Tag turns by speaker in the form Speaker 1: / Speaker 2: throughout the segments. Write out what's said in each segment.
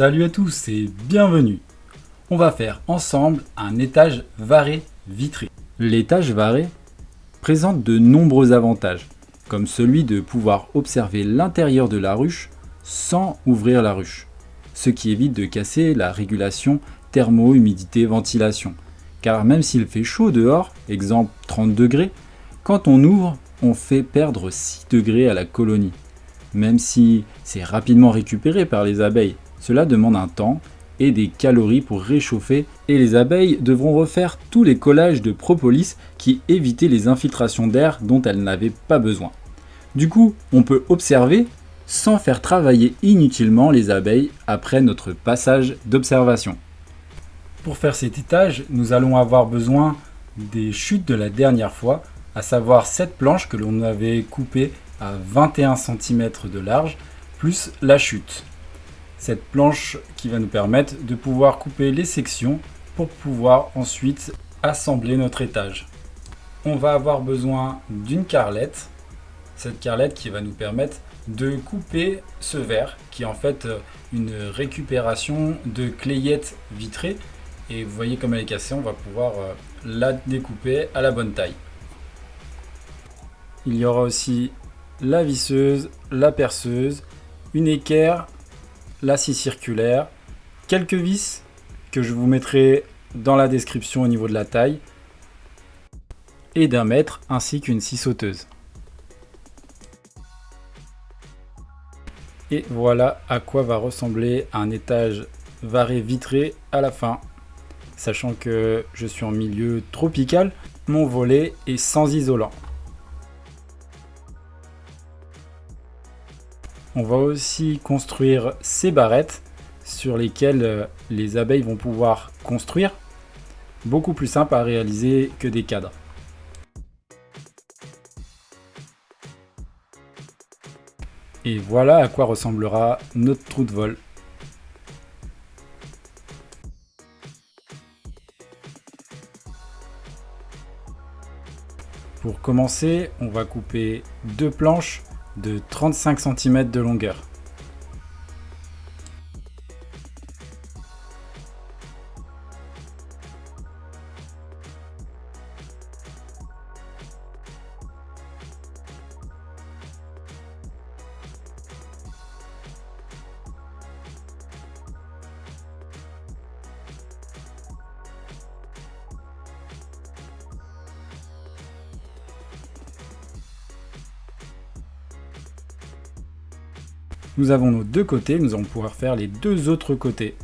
Speaker 1: Salut à tous et bienvenue On va faire ensemble un étage varé vitré. L'étage varé présente de nombreux avantages, comme celui de pouvoir observer l'intérieur de la ruche sans ouvrir la ruche, ce qui évite de casser la régulation thermo-humidité-ventilation. Car même s'il fait chaud dehors, exemple 30 degrés, quand on ouvre, on fait perdre 6 degrés à la colonie. Même si c'est rapidement récupéré par les abeilles, cela demande un temps et des calories pour réchauffer et les abeilles devront refaire tous les collages de propolis qui évitaient les infiltrations d'air dont elles n'avaient pas besoin. Du coup, on peut observer sans faire travailler inutilement les abeilles après notre passage d'observation. Pour faire cet étage, nous allons avoir besoin des chutes de la dernière fois, à savoir cette planche que l'on avait coupée à 21 cm de large, plus la chute. Cette planche qui va nous permettre de pouvoir couper les sections pour pouvoir ensuite assembler notre étage. On va avoir besoin d'une carlette, cette carlette qui va nous permettre de couper ce verre qui est en fait une récupération de clayette vitrée et vous voyez comme elle est cassée, on va pouvoir euh, la découper à la bonne taille. Il y aura aussi la visseuse, la perceuse, une équerre, la scie circulaire, quelques vis que je vous mettrai dans la description au niveau de la taille et d'un mètre ainsi qu'une scie sauteuse. Et voilà à quoi va ressembler un étage varé vitré à la fin. Sachant que je suis en milieu tropical, mon volet est sans isolant. On va aussi construire ces barrettes sur lesquelles euh, les abeilles vont pouvoir construire. Beaucoup plus simple à réaliser que des cadres. Et voilà à quoi ressemblera notre trou de vol. Pour commencer, on va couper deux planches de 35 cm de longueur. Nous avons nos deux côtés, nous allons pouvoir faire les deux autres côtés.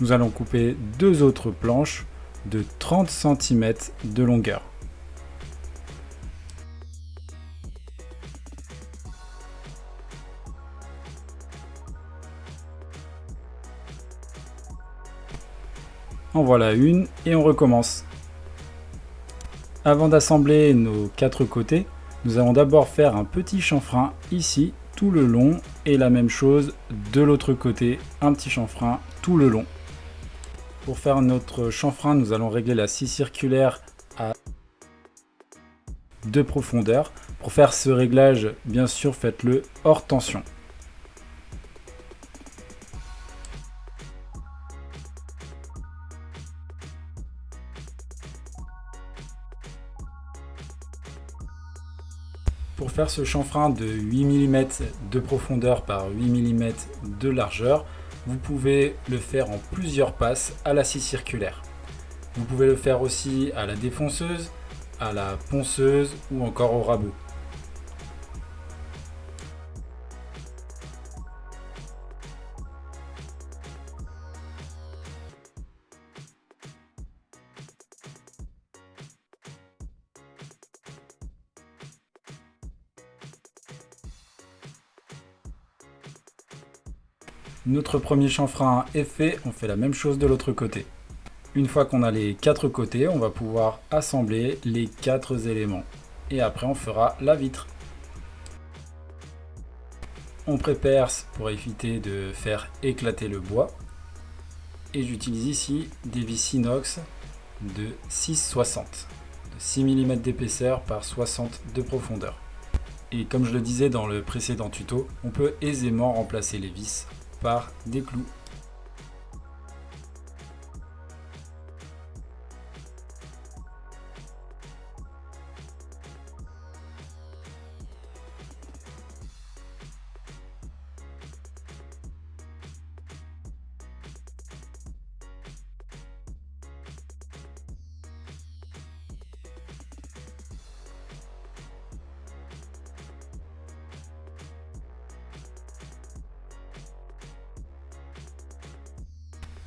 Speaker 1: Nous allons couper deux autres planches de 30 cm de longueur. En voilà une et on recommence. Avant d'assembler nos quatre côtés, nous allons d'abord faire un petit chanfrein ici tout le long et la même chose de l'autre côté, un petit chanfrein tout le long. Pour faire notre chanfrein, nous allons régler la scie circulaire à deux profondeurs. Pour faire ce réglage, bien sûr, faites-le hors tension. Ce chanfrein de 8 mm de profondeur par 8 mm de largeur, vous pouvez le faire en plusieurs passes à la scie circulaire. Vous pouvez le faire aussi à la défonceuse, à la ponceuse ou encore au rabot. Notre premier chanfrein est fait, on fait la même chose de l'autre côté. Une fois qu'on a les quatre côtés, on va pouvoir assembler les quatre éléments. Et après on fera la vitre. On préperce pour éviter de faire éclater le bois. Et j'utilise ici des vis inox de 6,60. De 6 mm d'épaisseur par 60 de profondeur. Et comme je le disais dans le précédent tuto, on peut aisément remplacer les vis par des clous.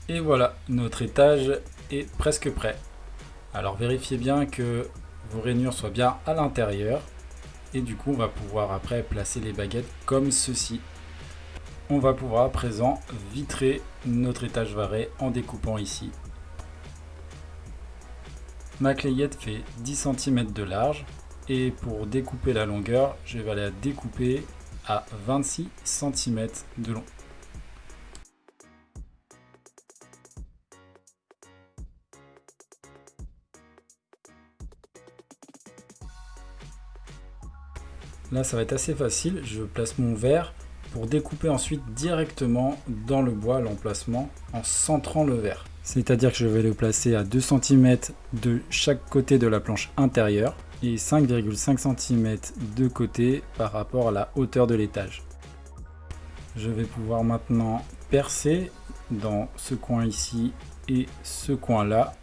Speaker 1: Et voilà, notre étage est presque prêt. Alors vérifiez bien que vos rainures soient bien à l'intérieur. Et du coup, on va pouvoir après placer les baguettes comme ceci. On va pouvoir à présent vitrer notre étage varé en découpant ici. Ma clayette fait 10 cm de large et pour découper la longueur, je vais la découper à 26 cm de long. Là, ça va être assez facile. Je place mon verre pour découper ensuite directement dans le bois l'emplacement en centrant le verre. C'est-à-dire que je vais le placer à 2 cm de chaque côté de la planche intérieure et 5,5 cm de côté par rapport à la hauteur de l'étage. Je vais pouvoir maintenant percer dans ce coin ici et ce coin là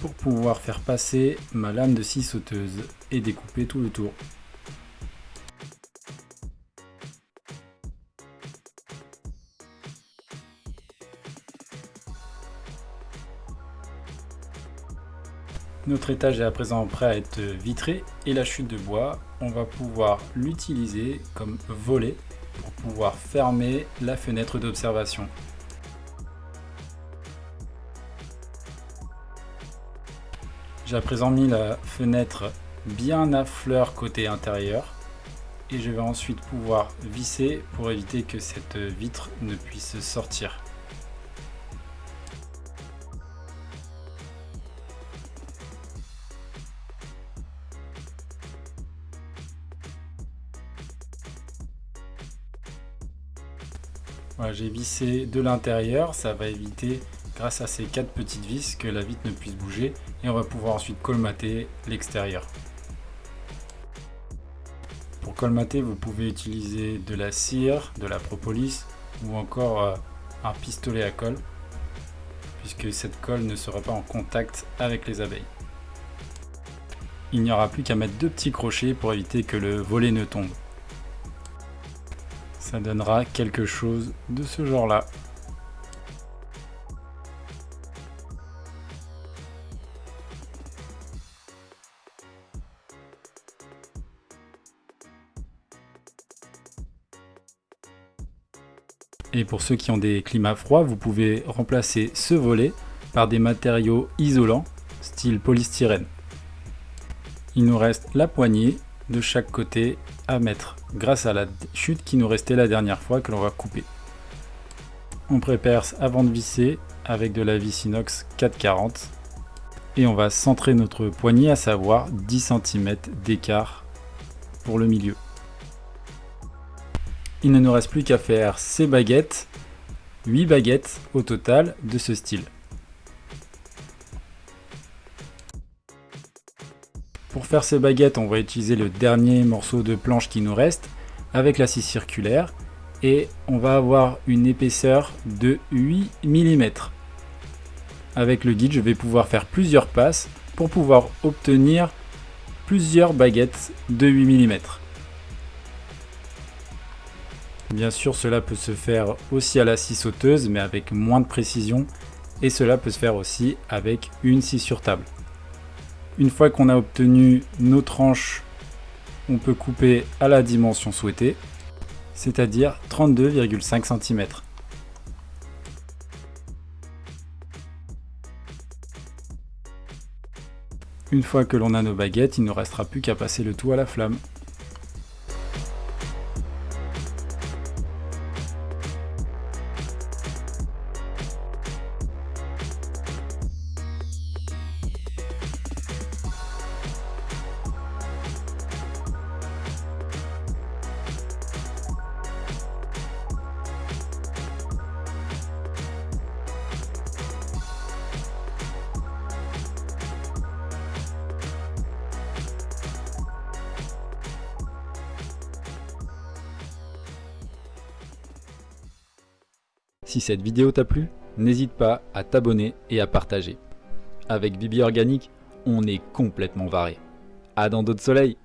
Speaker 1: pour pouvoir faire passer ma lame de scie sauteuse et découper tout le tour. Notre étage est à présent prêt à être vitré et la chute de bois, on va pouvoir l'utiliser comme volet pour pouvoir fermer la fenêtre d'observation. J'ai à présent mis la fenêtre bien à fleur côté intérieur et je vais ensuite pouvoir visser pour éviter que cette vitre ne puisse sortir. J'ai vissé de l'intérieur, ça va éviter grâce à ces quatre petites vis que la vitre ne puisse bouger et on va pouvoir ensuite colmater l'extérieur. Pour colmater, vous pouvez utiliser de la cire, de la propolis ou encore euh, un pistolet à colle puisque cette colle ne sera pas en contact avec les abeilles. Il n'y aura plus qu'à mettre deux petits crochets pour éviter que le volet ne tombe ça donnera quelque chose de ce genre là. Et pour ceux qui ont des climats froids, vous pouvez remplacer ce volet par des matériaux isolants, style polystyrène. Il nous reste la poignée de chaque côté à mettre grâce à la chute qui nous restait la dernière fois que l'on va couper. On prépare avant de visser avec de la vis inox 440 et on va centrer notre poignée à savoir 10 cm d'écart pour le milieu. Il ne nous reste plus qu'à faire ces baguettes, 8 baguettes au total de ce style. Pour faire ces baguettes, on va utiliser le dernier morceau de planche qui nous reste avec la scie circulaire et on va avoir une épaisseur de 8 mm. Avec le guide, je vais pouvoir faire plusieurs passes pour pouvoir obtenir plusieurs baguettes de 8 mm. Bien sûr, cela peut se faire aussi à la scie sauteuse, mais avec moins de précision, et cela peut se faire aussi avec une scie sur table. Une fois qu'on a obtenu nos tranches, on peut couper à la dimension souhaitée, c'est-à-dire 32,5 cm. Une fois que l'on a nos baguettes, il ne restera plus qu'à passer le tout à la flamme. Si cette vidéo t'a plu, n'hésite pas à t'abonner et à partager. Avec Bibi Organique, on est complètement varé. À dans d'autres soleils